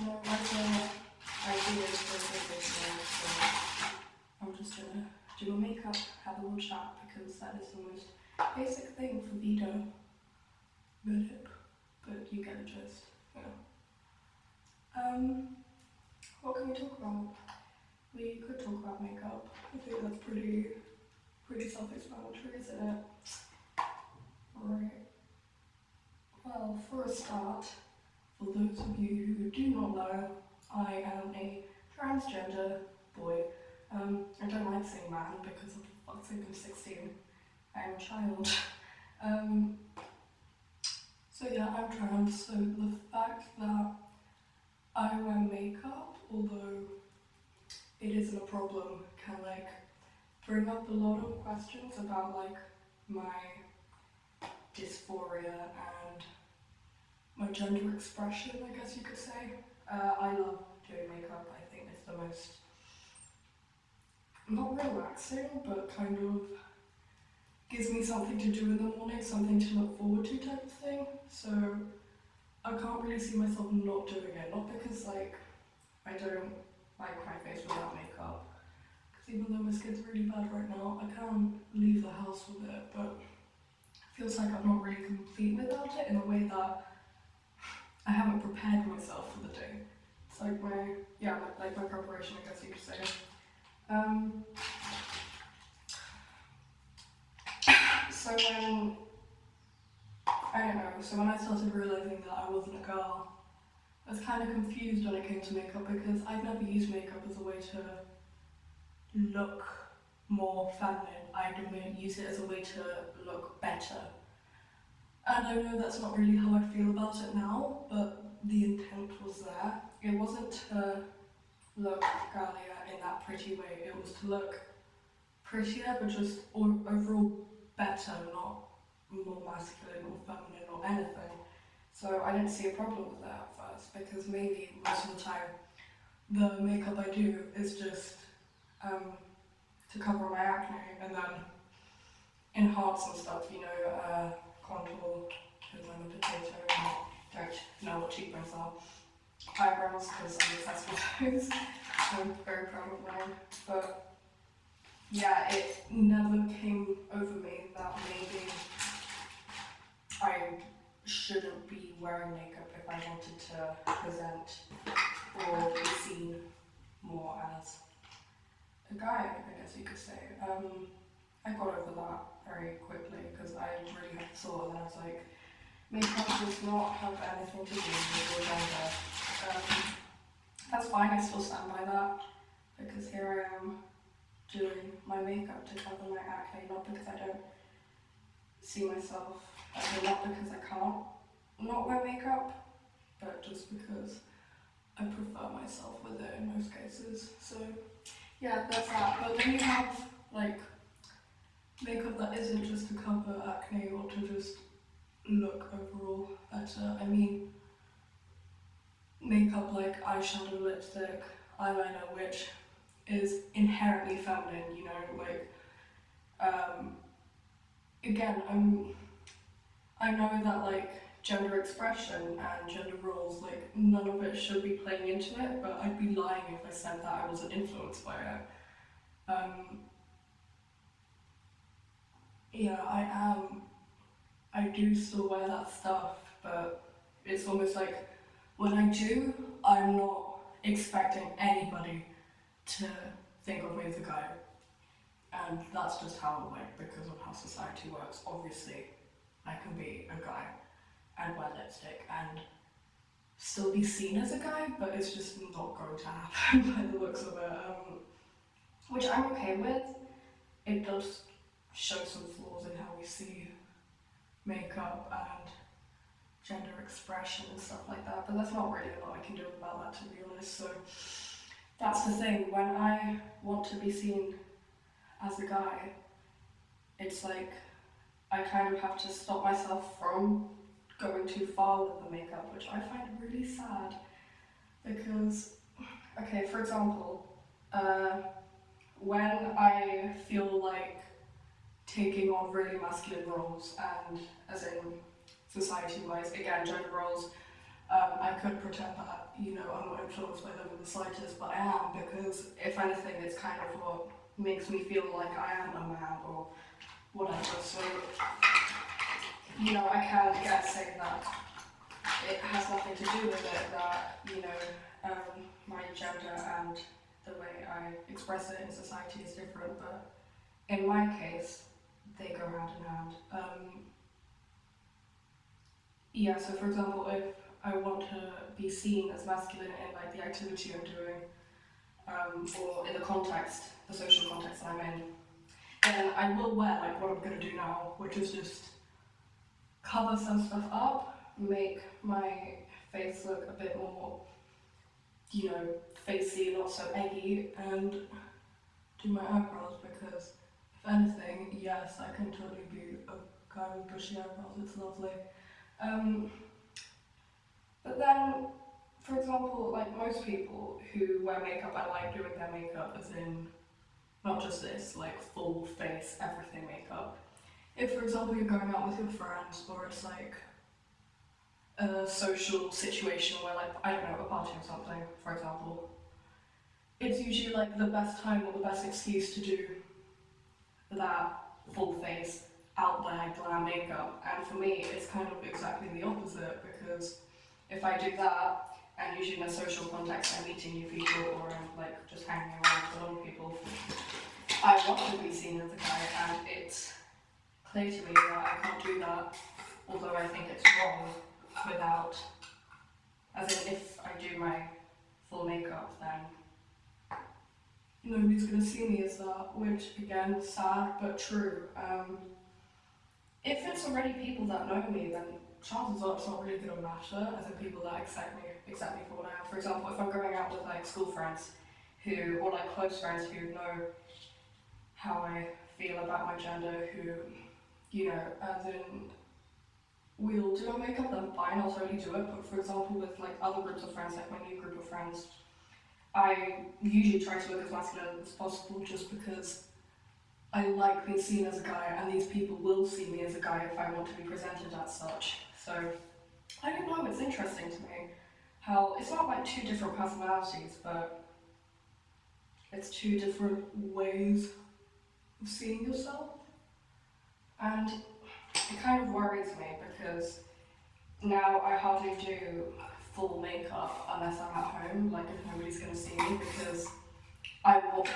no other ideas for a video, so I'm just gonna do my makeup, have a little chat, because that is the most basic thing for Vito. But, but you get the gist. Um, what can we talk about? We could talk about makeup. I think that's pretty, pretty self-explanatory, isn't it? Right. Well, for a start, for those of you who do not know, I am a transgender boy. Um, I don't like saying man because for fuck's sake I'm 16. I am a child. Um, so yeah, I'm trans, so the fact that I wear makeup, although it isn't a problem, can like bring up a lot of questions about like my dysphoria and my gender expression, I guess you could say. Uh, I love doing makeup, I think it's the most, not relaxing, but kind of gives me something to do in the morning, something to look forward to type of thing. So I can't really see myself not doing it, not because like I don't like my face without makeup, because even though my skin's really bad right now, I can't leave the house with it, but it feels like I'm not really complete without it in a way that I haven't prepared myself for the day. It's like my, yeah, like my preparation, I guess you could say. Um, so when, I don't know, so when I started realising that I wasn't a girl, I was kind of confused when it came to makeup because I've never used makeup as a way to look more feminine. I use it as a way to look better. And I know that's not really how I feel about it now, but the intent was there. It wasn't to look girlier in that pretty way, it was to look prettier, but just overall better, not more masculine or feminine or anything. So I didn't see a problem with that at first, because mainly most of the time the makeup I do is just um, to cover my acne and then enhance and stuff, you know, uh, contour because I'm a potato and I don't know what cheekbones are. Eyebrows because I'm obsessed with those. I'm very proud of mine. But yeah, it never came over me that maybe I shouldn't be wearing makeup if I wanted to present or be seen more as a guy, I guess you could say. Um, I got over that very quickly because I really had thought and I was like, makeup does not have anything to do with your gender. Um, that's fine, I still stand by that because here I am doing my makeup to cover my acne, not because I don't see myself, not because I can't not wear makeup, but just because I prefer myself with it in most cases. So yeah, that's that. But then you have like makeup that isn't just to cover acne or to just look overall better. I mean, makeup like eyeshadow, lipstick, eyeliner, which is inherently feminine, you know, like, um, again, I'm, I know that like gender expression and gender roles, like none of it should be playing into it, but I'd be lying if I said that I wasn't influenced by it. Um, yeah, I am. I do still wear that stuff, but it's almost like when I do, I'm not expecting anybody to think of me as a guy. And that's just how it work because of how society works. Obviously, I can be a guy and wear lipstick and still be seen as a guy, but it's just not going to happen by the looks of it. Um, which I'm okay with. It does show some flaws in how we see makeup and gender expression and stuff like that, but that's not really a lot I can do about that to be honest. So that's the thing, when I want to be seen as a guy, it's like I kind of have to stop myself from going too far with the makeup, which I find really sad because, okay, for example, uh, when I feel like taking on really masculine roles and as in society-wise, again, gender roles, Um, I could pretend that, you know, I'm not influenced by them in the slightest, but I am because if anything, it's kind of what makes me feel like I am a man or whatever. So, you know, I can get saying that it has nothing to do with it that, you know, um, my gender and the way I express it in society is different, but in my case, they go hand in hand. Um, yeah, so for example, if I want to be seen as masculine in like the activity I'm doing, um, or in the context, the social context that I'm in, then I will wear like what I'm going to do now, which is just cover some stuff up, make my face look a bit more, you know, facey, not so eggy, and do my eyebrows because, anything, yes, I can totally be a guy with bushy eyebrows, it's lovely. Um, but then, for example, like most people who wear makeup, I like doing their makeup as in not just this, like full face, everything makeup. If, for example, you're going out with your friends or it's like a social situation where like, I don't know, a party or something, for example, it's usually like the best time or the best excuse to do that full face, out there glam makeup. And for me, it's kind of exactly the opposite because if I do that, and usually in a social context, I'm meeting new people or I'm like just hanging around with a lot of people, I want to be seen as a guy and it's clear to me that I can't do that, although I think it's wrong without, as in if I do my full makeup then nobody's going to see me as that, which again, sad but true. Um, if it's already people that know me, then chances are it's not really going to matter, as in people that accept me, accept me for what I am. For example, if I'm going out with like school friends who, or like close friends who know how I feel about my gender, who, you know, as in, we'll do our makeup, then fine, I'll totally do it. But for example, with like other groups of friends, like my new group of friends, I usually try to look as masculine as possible just because I like being seen as a guy and these people will see me as a guy if I want to be presented as such. So, I don't know, it's interesting to me how it's not like two different personalities, but it's two different ways of seeing yourself. And it kind of worries me because now I hardly do full makeup unless I'm at home, like if nobody's to see me because I will,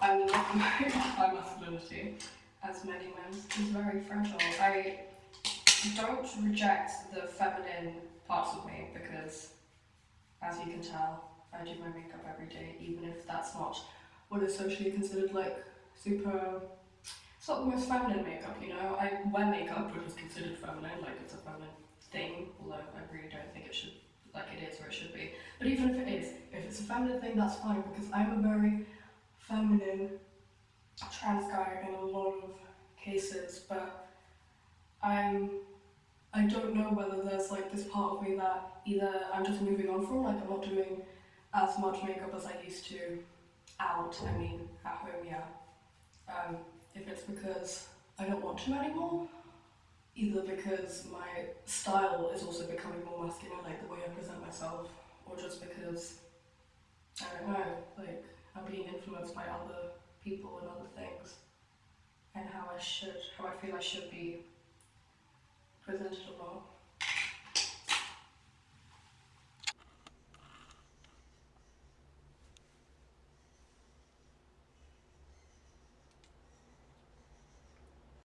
I love my, my masculinity, as many men, is very fragile. I don't reject the feminine parts of me because, as you can tell, I do my makeup every day, even if that's not what is socially considered like super. It's not the most feminine makeup, you know. I wear makeup, which is considered feminine, like it's a feminine thing, although I really don't think it should, like it is or it should be. But even if it is, if it's a feminine thing, that's fine because I'm a very feminine trans guy in a lot of cases, but I'm I don't know whether there's like this part of me that either I'm just moving on from, like I'm not doing as much makeup as I used to out, I mean at home, yeah. Um, if it's because I don't want to anymore, either because my style is also becoming more masculine, like the way I present myself, or just because, I don't know, like I'm being influenced by other people and other things, and how I should, how I feel I should be presented not.